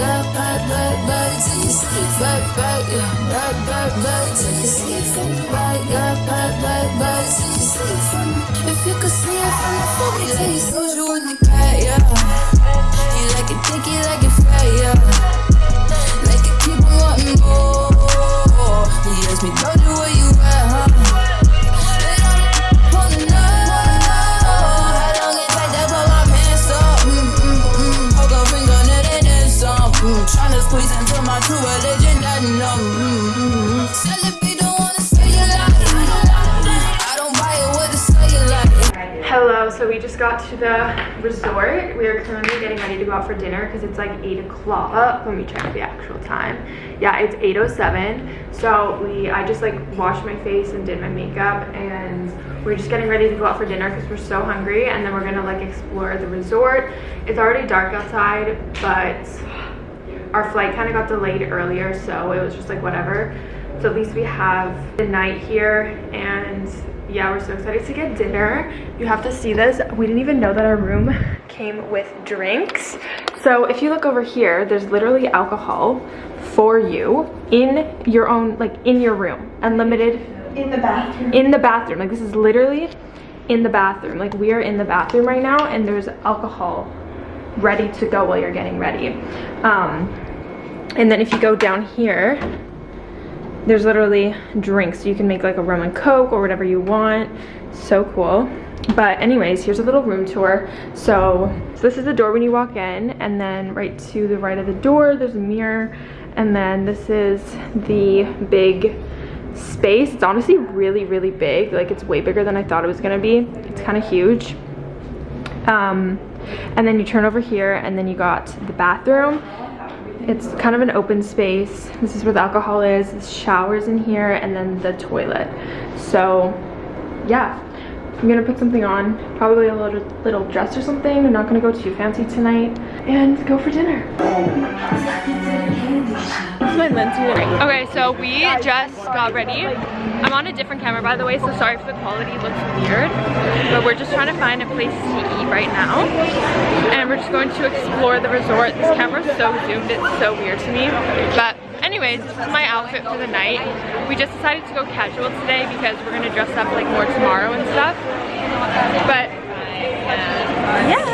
yeah, back, back, back sleep. Back, back, yeah, back, back, back sleep. Back, yeah, back, back, sleep. If you could see it from the you you in the yeah. You like it thick, you like it yeah. Like keep wanting more. He asked me, where you got to the resort. We are currently getting ready to go out for dinner because it's like 8 o'clock. Let me check the actual time. Yeah, it's 8.07. So we, I just like washed my face and did my makeup and we're just getting ready to go out for dinner because we're so hungry and then we're gonna like explore the resort. It's already dark outside, but our flight kind of got delayed earlier so it was just like whatever so at least we have the night here and yeah we're so excited to get dinner. You have to see this. We didn't even know that our room came with drinks. So if you look over here there's literally alcohol for you in your own like in your room. Unlimited. In the bathroom. in the bathroom. Like this is literally in the bathroom. Like we are in the bathroom right now and there's alcohol ready to go while you're getting ready. Um and then if you go down here there's literally drinks. You can make like a rum and coke or whatever you want. So cool. But anyways here's a little room tour. So, so this is the door when you walk in and then right to the right of the door there's a mirror and then this is the big space. It's honestly really really big. Like it's way bigger than i thought it was gonna be. It's kind of huge. Um and then you turn over here and then you got the bathroom it's kind of an open space. This is where the alcohol is. The showers in here and then the toilet. So yeah. I'm gonna put something on. Probably a little little dress or something. I'm not gonna go too fancy tonight. And go for dinner this is my lens unit. Okay, so we just got ready. I'm on a different camera, by the way, so sorry if the quality looks weird. But we're just trying to find a place to eat right now. And we're just going to explore the resort. This camera's so zoomed, it's so weird to me. But anyways, this is my outfit for the night. We just decided to go casual today because we're gonna dress up like more tomorrow and stuff. But yeah.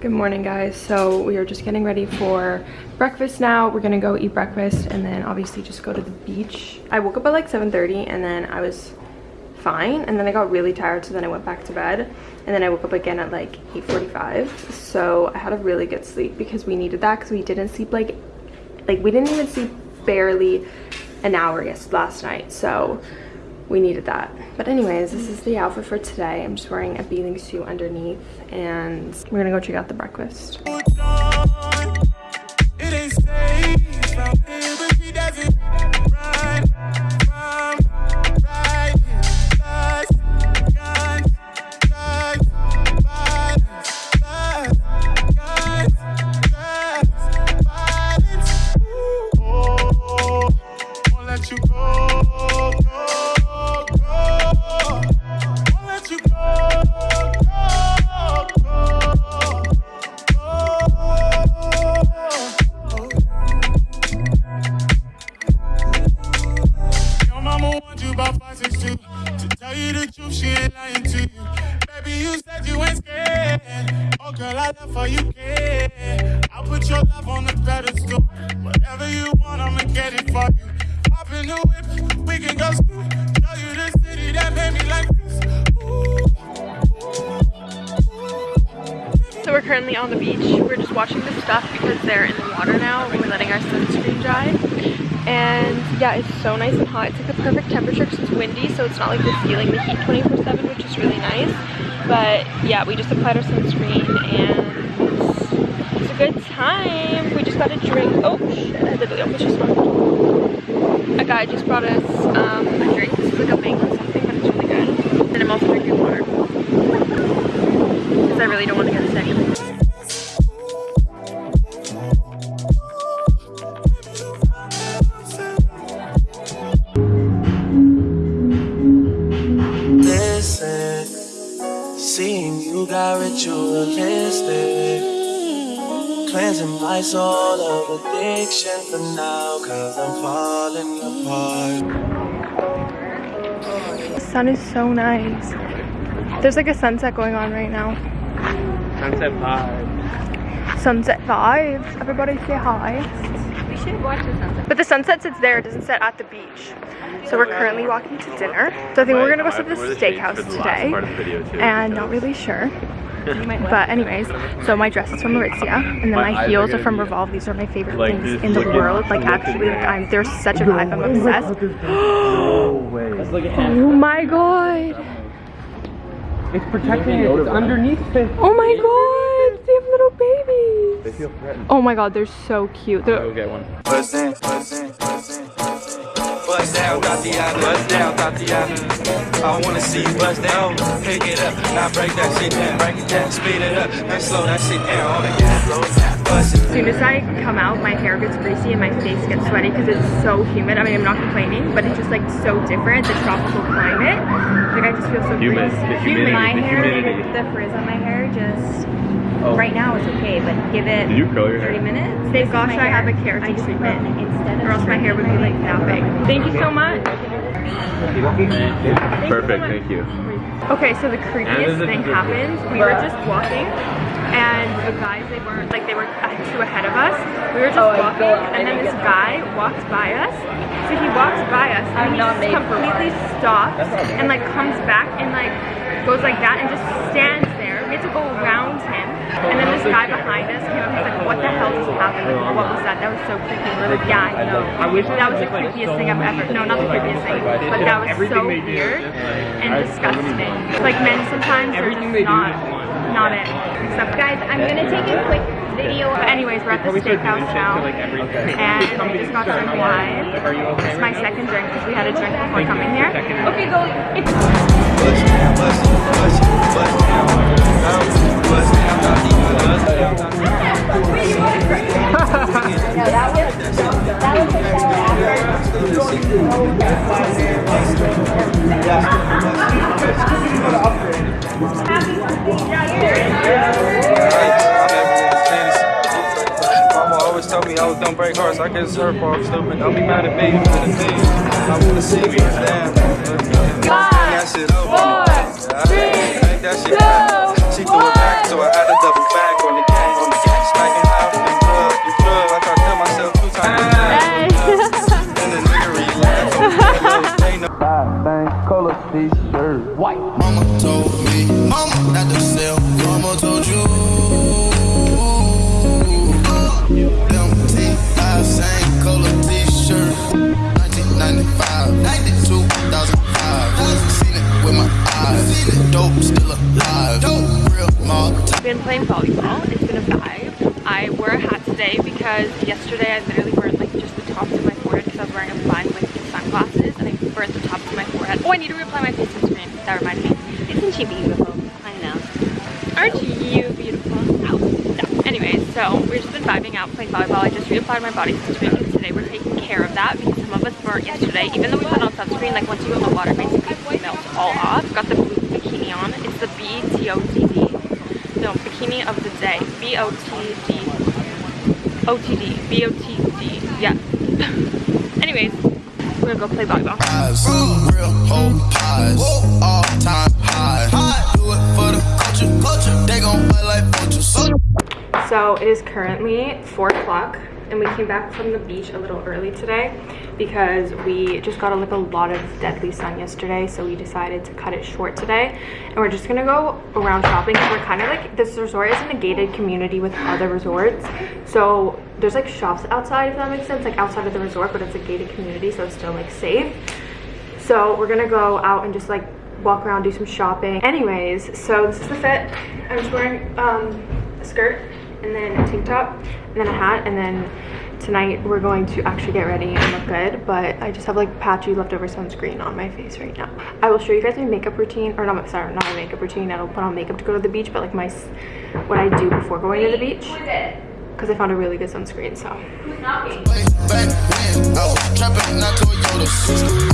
Good morning guys. So we are just getting ready for breakfast now. We're gonna go eat breakfast and then obviously just go to the beach. I woke up at like 7.30 and then I was fine and then I got really tired so then I went back to bed and then I woke up again at like 8.45 so I had a really good sleep because we needed that because we didn't sleep like like we didn't even sleep barely an hour last night so we needed that. But anyways this is the outfit for today. I'm just wearing a bathing suit underneath and we're gonna go check out the breakfast You ain't scared. Oh, girl, I love how you. I'll put your love on the pedestal. Whatever you want, I'ma get it for you. Hop in the whip, we can go school. You the city that made me like this. So we're currently on the beach we're just washing the stuff because they're in the water now we're letting our sunscreen dry and yeah it's so nice and hot it's like the perfect temperature because it's windy so it's not like we're feeling the heat 24 7 which is really nice but yeah we just applied our sunscreen and it's a good time. We just got a drink. Oh shit i literally almost just a guy just brought us um, a drink. This is like a mango something but it's really good. And i'm also drinking water. Because i really don't want to get sick got ritualistic. Cleansing my soul of addiction for now, cause I'm falling apart. The sun is so nice. There's like a sunset going on right now. Sunset vibes Sunset vibes. Everybody say hi. We should watch the sunset. But the sunset sits there, it doesn't set at the beach. So we're currently walking to dinner. So I think we're gonna go to the steakhouse today. And not really sure. But anyways, so my dress is from Aritzia, and then my heels are from Revolve. These are my favorite Like, things in the look at- world. Like actually, like. I'm they're such a vibe. I'm obsessed. Let's look Oh my god! It's protecting it. It's underneath it. Oh my god! They have little babies. They feel threatened. Oh my god, they're so cute. They're, Go get one. Down, Tatiana. Down, Tatiana. I wanna see you bust down. Pick it up, now break that shit down. Break it down, speed it up, and slow that shit down. On the gas, slow down. Bust it. As soon as I come out, my hair gets greasy and my face gets sweaty because it's so humid. I mean, I'm not complaining, but it's just like so different, the tropical climate. Like I just feel so Humid. greasy. The humidity. My The hair, humidity. the frizz on my hair, just Oh. right now is okay, but give it Did you curl your 30 hair? minutes. Thank gosh I have a hair. keratin treatment. instead of Or else my hair would be like that big. Thank you so much. Perfect. Thank you. Okay, so the And creepiest thing the- happened. We were just walking, and the guys they weren't like they were two ahead of us. We were just oh, walking, and then this guy walked by us. So he walks by us, and he just completely stops and like comes back and like goes like that and just stands there. We had to go around him. And then this guy behind us came up. And was like, "What the hell just happened? Like, what was that? That was so creepy." We're like, "Yeah, I know." I wish that was the creepiest thing I've ever. No, not the creepiest thing, but that was so weird and disgusting. Like men sometimes are just not, not it. Except Guys, I'm gonna take a quick video. But anyways, we're at the Probably start steakhouse now, to like every. and we just got some wine. Are you okay? It's my second drink because we had a drink before coming here. Okay, go. It's told me I was gonna break hearts. I can serve I'm stupid. Don't be mad at me for the thing. I wanna see. That shit over. Make that shit happen. She threw it back, so I had to yesterday I literally burned like just the tops of my forehead because I was wearing a blind with sunglasses and I burnt the tops of my forehead. Oh, I need to reapply my face sunscreen. That reminds me. isn't she beautiful? I know. Aren't you beautiful? Oh, no. Anyways, so we've just been vibing out playing volleyball. I just reapplied my body sunscreen because today we're taking care of that because some of us burnt yesterday. Even though we put on sunscreen, like once you go in the water, basically it melts all off. Got the blue bikini on. It's the BTOTD. No, bikini of the day. B-O-T-D. OTD. B-O-T-D. Yeah. Anyways, we're gonna go play volleyball. Real whole pies. All time high. Do it for the culture. Culture. They gon' fight like vultures. So it is currently four o'clock and we came back from the beach a little early today because we just got like a lot of deadly sun yesterday so we decided to cut it short today and we're just gonna go around shopping we're kind of like this resort is in a gated community with other resorts so there's like shops outside if that makes sense like outside of the resort but it's a gated community so it's still like safe so we're gonna go out and just like walk around, do some shopping. Anyways, so this is the fit. I'm just wearing um, a skirt and then a tank top and then a hat and then tonight we're going to actually get ready and look good but I just have like patchy leftover sunscreen on my face right now. I will show you guys my makeup routine or not my sorry not my makeup routine. I don't put on makeup to go to the beach but like my what I do before going to the beach because I found a really good sunscreen so I was trapping, not Toyotas.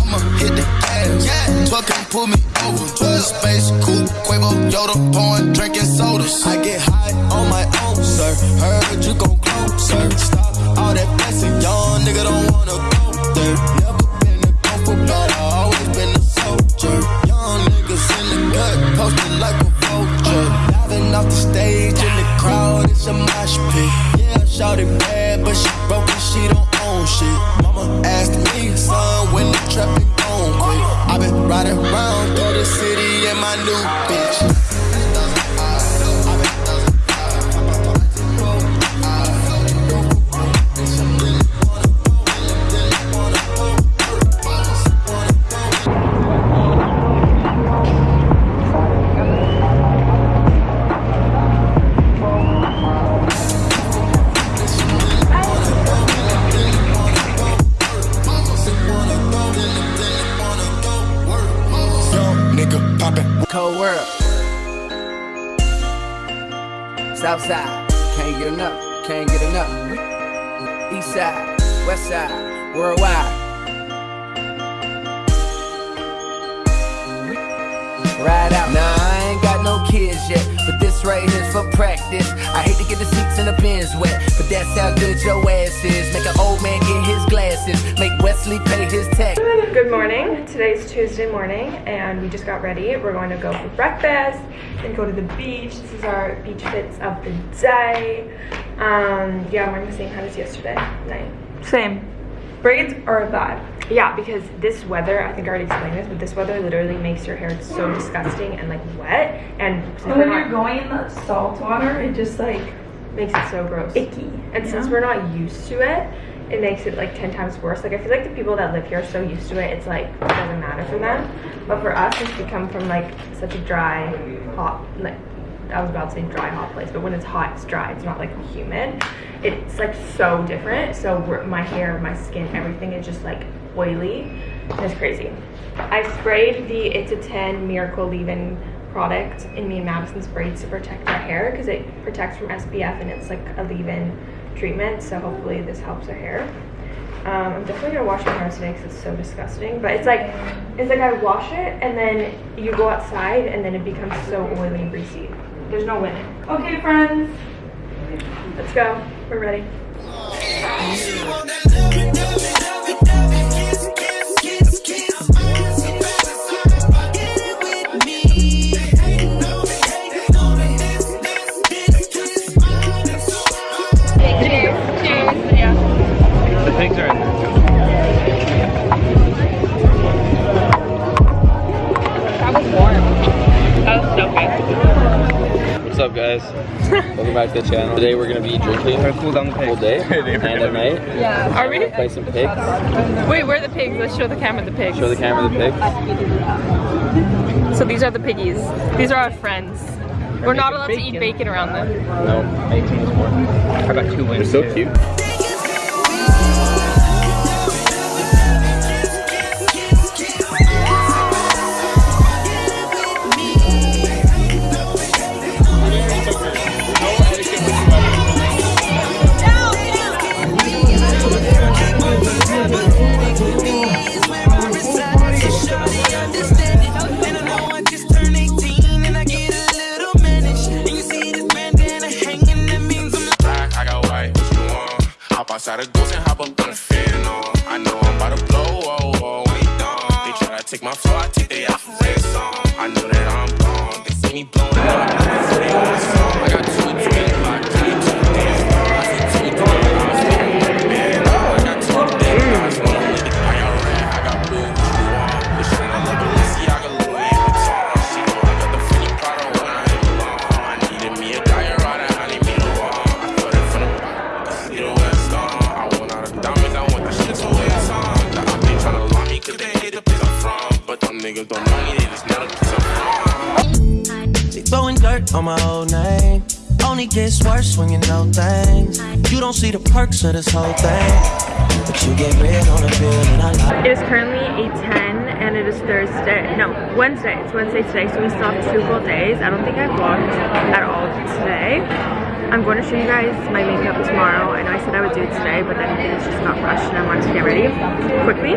I'ma hit the gas Yeah, yeah. Twerking, pull me over. Space, cool, Quavo, Yoda, pouring, drinking sodas. I get high on my own, sir. Heard you gon' closer. Stop all that blessing, young nigga don't wanna go there. Never been a gopher, but I always been a soldier. Young niggas in the gut, posted like a vulture. Diving off the stage in the crowd, it's a mosh pit. Yeah, shout it bad, but she broke and she don't own shit. Mama asked me, son, when the trapping gon' quit. i been riding around through the city in my new bitch. Morning. Today's Tuesday morning and we just got ready. We're going to go for breakfast and go to the beach. This is our beach fits of the day. Um, yeah, I'm wearing the same hat as yesterday night. Same. Braids are a bad. Yeah, because this weather, I think I already explained this, but this weather literally makes your hair so disgusting and like wet. And, when you're going in the salt water, it just like makes it so gross. icky. And since we're not used to it, it makes it like 10 times worse. Like I feel like the people that live here are so used to it, it's like it doesn't matter for them. But for us, since we come from like such a dry, hot, like I was about to say dry, hot place, but when it's hot, it's dry. It's not like humid. It's like so different. So my hair, my skin, everything is just like oily. It's crazy. I sprayed the It's a 10 Miracle Leave-In product in me and Madison's braids to protect our hair because it protects from SPF and it's like a leave-in treatment. So hopefully this helps her hair. Um, I'm definitely gonna wash my hair today because it's so disgusting. But it's like, it's like I wash it and then you go outside and then it becomes so oily and greasy. There's no winning. Okay, friends, let's go. We're ready. What's up, guys? Welcome back to the channel. Today we're gonna be drinking Try to cool down the all pigs. day and at night. Yeah. Are we? Play some pigs. Wait, where are the pigs? Let's show the camera the pigs. Show the camera the pigs. So these are the piggies. These are our friends. We're not allowed to eat bacon around them. No. I got two They're so cute. Hop outside a ghost and hop up on the fan. I know I'm about to blow, oh, oh, oh when he done. They try to take my flow, I take they off of their song. I know that I'm gone, they see me blowing up. I got on my old name. Only gets worse when you know things. You don't see the perks of this whole thing. But you get rid on the bill and I like It is currently 8.10 and it is Thursday, no, Wednesday. It's Wednesday today, so we still have two full days. I don't think I vlogged at all today. I'm going to show you guys my makeup tomorrow. I know I said I would do it today, but then things just got rushed and I wanted to get ready quickly.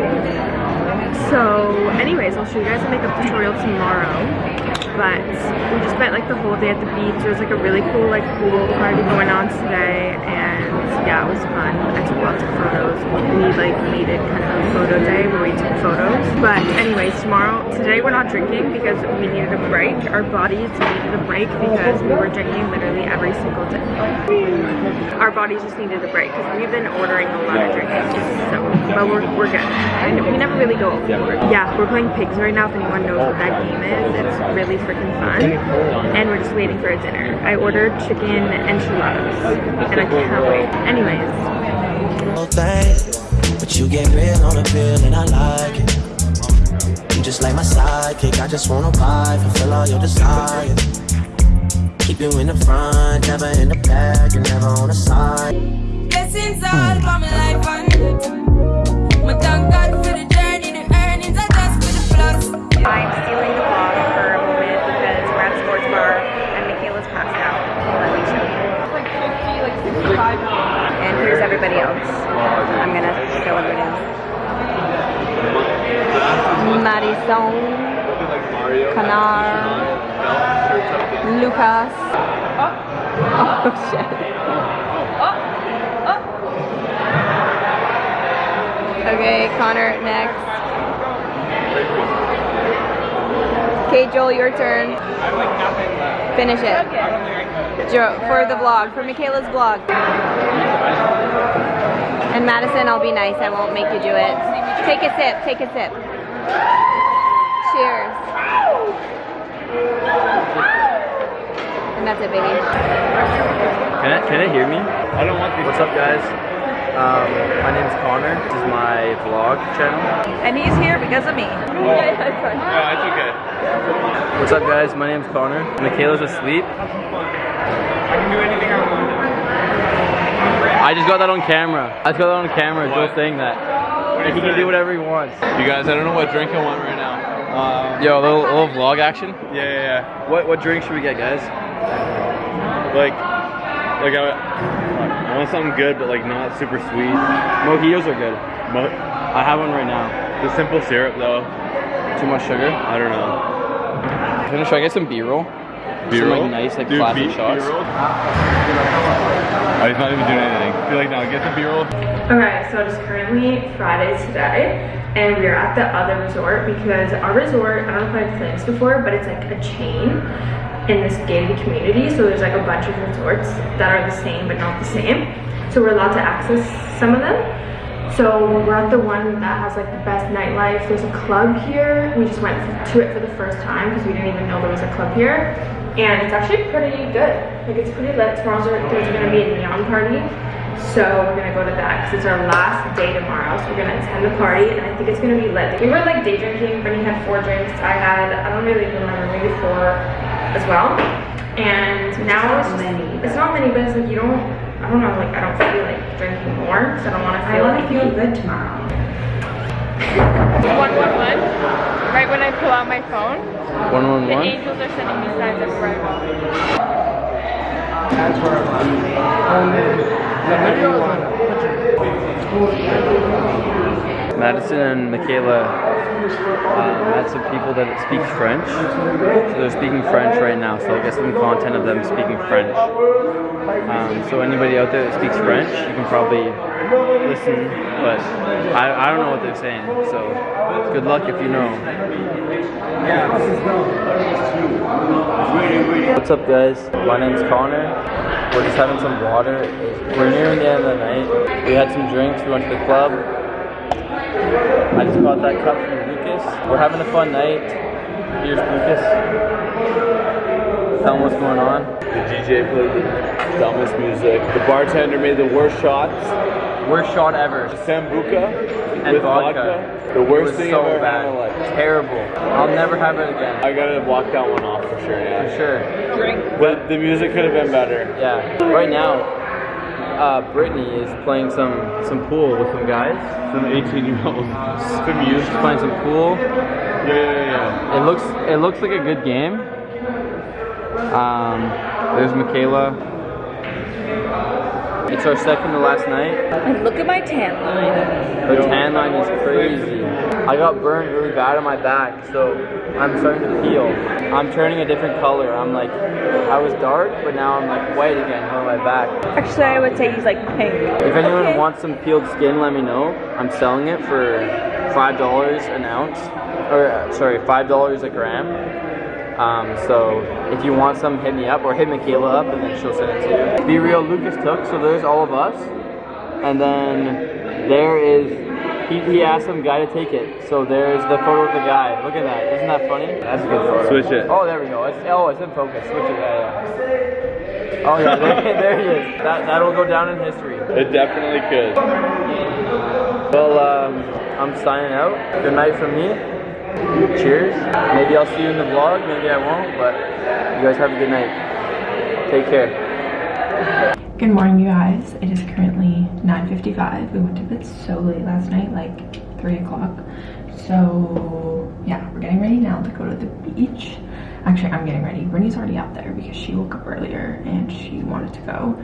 So anyways, I'll show you guys a makeup tutorial tomorrow. But we just spent like the whole day at the beach. There was like a really cool like pool party going on today and yeah, it was fun. I took lots of photos. We like needed kind of a photo day where we took photos. But anyways, tomorrow, today we're not drinking because we needed a break. Our bodies needed a break because we were drinking literally every single day. Our bodies just needed a break because we've been ordering a lot of drinks. So, but we're, we're good. And we never really go overboard. Yeah, we're playing pigs right now. If anyone knows what that game is, it's really freaking fun. And we're just waiting for a dinner. I ordered chicken enchiladas and I can't wait. Anyways, whole thing. But you get real on the pill and I like it. You just like my sidekick, I just wanna ride, fulfill all your desires. Keep you in the front, never in the back, and never on the side. Blessings all for my life and my thank God Madison, Connor, Lucas. Oh shit. Okay, Connor next. Okay, Joel, your turn. Finish it. For the vlog, for Michaela's vlog. And Madison, I'll be nice. I won't make you do it. Take a sip. Take a sip. Cheers. And that's it, baby. Can I, can I hear me? I don't want these. What's up, guys? Um, my name's Connor. This is my vlog channel. And he's here because of me. Yeah, it's okay. What's up, guys? My name's Connor. Michaela's asleep. I can do anything I want. I just got that on camera. I just got that on camera. Joe saying that. He can do whatever he wants. You guys, I don't know what drink I want right now. Um, Yo, a little, a little vlog action. yeah, yeah, yeah. What what drink should we get, guys? Like, like I, I want something good, but like not super sweet. Mojitos are good. Mo- I have one right now. the simple syrup though. Too much sugar. I don't know. Should I get some B-roll? Some B-roll? like nice like Dude, classic shots. B-roll? Oh, he's not even doing anything. Be like, now get the B-roll. Okay, so it is currently Friday today, and we're at the other resort because our resort, I don't know if I've explained this before, but it's like a chain in this gated community. So there's like a bunch of resorts that are the same but not the same. So we're allowed to access some of them. So we're at the one that has like the best nightlife. There's a club here. We just went to it for the first time because we didn't even know there was a club here. And it's actually pretty good. Like it's pretty lit. Tomorrow's there's gonna be a neon party. So we're gonna go to that because it's our last day tomorrow. So we're gonna attend the party and I think it's gonna be lit. We were like day drinking. Brittany had four drinks. I had, I don't really remember, maybe four as well. And now it's just, it's not many, but it's like you don't, I don't know, like I don't feel drinking more because I don't want to feel like feel good tomorrow. 111, right when I pull out my phone, One one the one. angels are sending me signs of arrival. Madison and Michaela uh, met some people that speak French. So they're speaking French right now, so I'll get some content of them speaking French. Um, so anybody out there that speaks French, you can probably listen, but I, I don't know what they're saying, so good luck if you know. What's up guys? My name's Connor. We're just having some water. We're nearing the end of the night. We had some drinks, we went to the club. I just got that cup from Lucas. We're having a fun night. Here's Lucas. Tell him what's going on. The DJ played the dumbest music. The bartender made the worst shots. Worst shot ever. Sambuca And with vodka. The worst thing so I've ever bad. had in my life. Terrible. I'll never have it again. I gotta block that one off for sure, yeah. For sure. Drink. But the music could have been better. Yeah. Right now, uh, Brittany is playing some some pool with some guys. Some 18 year olds. Some youth playing some pool. Yeah, yeah, yeah. It looks it looks like a good game. Um, there's Michaela. It's our second to last night. And look at my tan line. The tan line is crazy. I got burned really bad on my back, so I'm starting to peel. I'm turning a different color. I'm like, I was dark, but now I'm like white again on my back. Actually, I would say he's like pink. If anyone wants some peeled skin, let me know. I'm selling it for five dollars an ounce, or uh, sorry, five dollars a gram. Um, so if you want some, hit me up or hit Michaela up, and then she'll send it to you. Be real, Lucas took. So there's all of us, and then there is. He, he asked some guy to take it. So there's the photo of the guy. Look at that. Isn't that funny? That's a good photo. Switch it. Oh, there we go. It's, oh, it's in focus. Switch it. Yeah, yeah. Oh yeah, there, there he is. That that'll go down in history. It definitely could. Well, um, I'm signing out. Good night from me. Cheers. Maybe I'll see you in the vlog. Maybe I won't. But you guys have a good night. Take care. Good morning, you guys. It is currently 9.55. We went to bed so late last night, like 3 o'clock. So, yeah, we're getting ready now to go to the beach. Actually, I'm getting ready. Brittany's already out there because she woke up earlier and she wanted to go.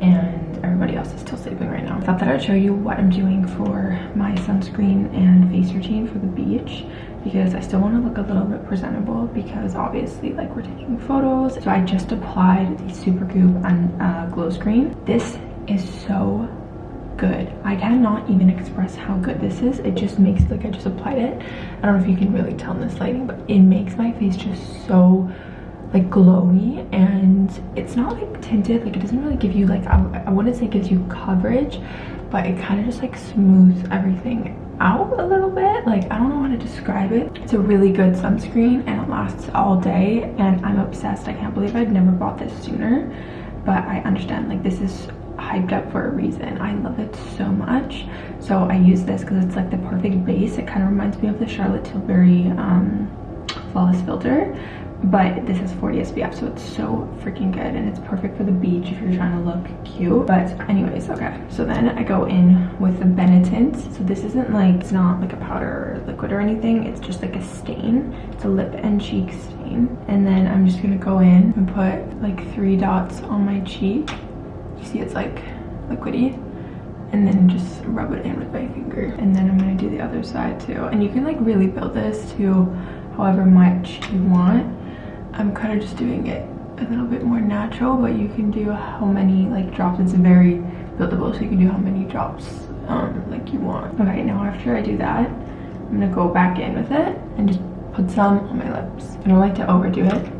And everybody else is still sleeping right now. I thought that I'd show you what I'm doing for my sunscreen and face routine for the beach because I still want to look a little bit presentable because obviously like we're taking photos. So I just applied the Supergoop and uh, glow screen. This is so good. I cannot even express how good this is. It just makes like I just applied it. I don't know if you can really tell in this lighting, but it makes my face just so like glowy and it's not like tinted like it doesn't really give you like I, I wouldn't say gives you coverage but it kind of just like smooths everything out a little bit. Like i don't know how to describe it. It's a really good sunscreen and it lasts all day. And i'm obsessed. I can't believe i'd never bought this sooner. But i understand like this is hyped up for a reason. I love it so much. So i use this because it's like the perfect base. It kind of reminds me of the charlotte tilbury um flawless filter but this is 40 SPF so it's so freaking good and it's perfect for the beach if you're trying to look cute. But anyways okay. So then I go in with the Benetint so this isn't like it's not like a powder or liquid or anything. It's just like a stain. It's a lip and cheek stain. And then I'm just gonna go in and put like three dots on my cheek. You see it's like liquidy. And then just rub it in with my finger. And then I'm gonna do the other side too. And you can like really build this to however much you want I'm kind of just doing it a little bit more natural, but you can do how many like drops. It's very buildable, so you can do how many drops um, like you want. Okay, now after I do that, I'm gonna go back in with it and just put some on my lips. I don't like to overdo it.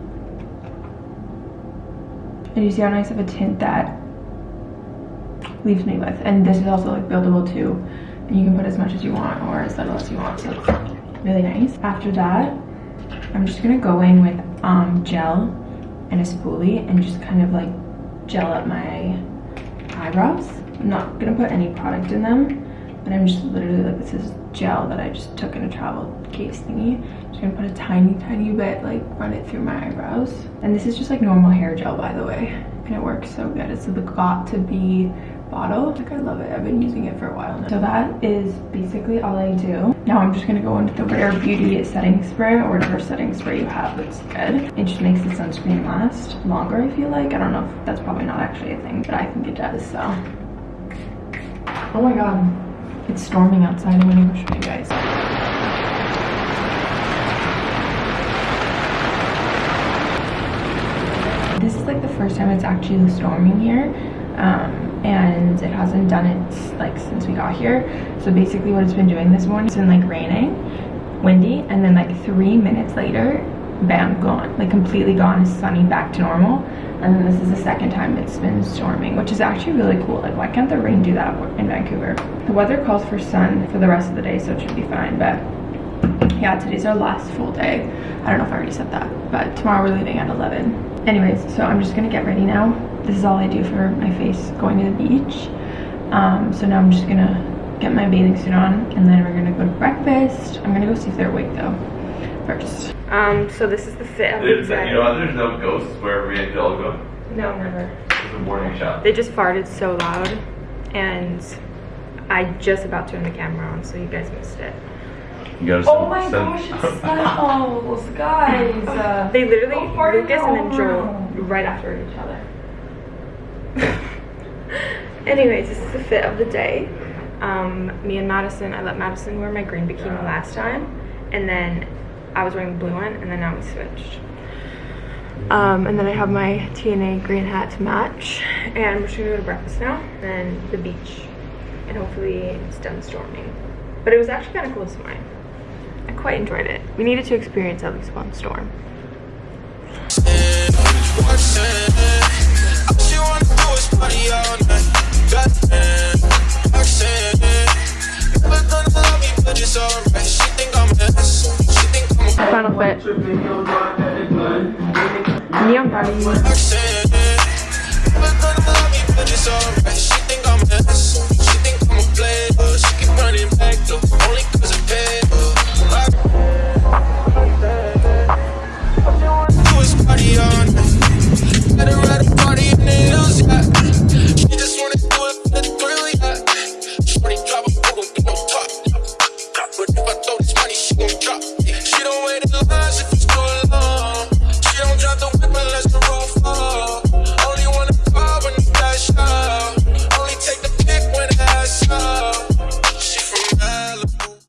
And you see how nice of a tint that leaves me with. And this is also like buildable too. And you can put as much as you want or as little as you want, so it's really nice. After that, I'm just gonna go in with um, gel and a spoolie and just kind of like gel up my eyebrows. I'm not gonna put any product in them, but I'm just literally like, this is gel that I just took in a travel case thingy. Just gonna put a tiny, tiny bit, like run it through my eyebrows. And this is just like normal hair gel, by the way. And it works so good. It's the Got To Be bottle. Like I love it. I've been using it for a while now. So that is basically all I do. Now I'm just gonna go into the Rare Beauty setting spray or whatever setting spray you have that's good. It just makes the sunscreen last longer, I feel like. I don't know if that's probably not actually a thing, but I think it does, so. Oh my god. It's storming outside. I'm gonna go show you guys. This is like the first time it's actually storming here. Um, and it hasn't done it like since we got here. So basically what it's been doing this morning it's been like raining windy and then like three minutes later bam gone. Like completely gone. It's sunny back to normal. And then this is the second time it's been storming which is actually really cool. Like why can't the rain do that in vancouver? The weather calls for sun for the rest of the day so it should be fine but yeah today's our last full day. I don't know if i already said that but tomorrow we're leaving at 11 anyways so i'm just gonna get ready now this is all I do for my face going to the beach. Um, so now I'm just gonna get my bathing suit on and then we're gonna go to breakfast. I'm gonna go see if they're awake though first. Um, so this is the fit. There's, you know, there's no ghosts wherever we all go. No, never. It's a warning shot. They just farted so loud and I just about turned the camera on so you guys missed it. You gotta oh my gosh, it smells, guys. Uh, they literally, Lucas and then Joel, right after each other. Anyways, this is the fit of the day. Um, me and Madison, I let Madison wear my green bikini last time, and then I was wearing the blue one, and then now we switched. Um, and then I have my TNA green hat to match, and we're just gonna go to breakfast now, and then the beach, and hopefully it's done storming. But it was actually kind of cool to mine. I quite enjoyed it. We needed to experience at least one storm. She wanna do is party all night. Goddamn, Roxanne. Never gonna love me, but it's alright. She think I'm a mess. She think I'm a Final fit. Neon party.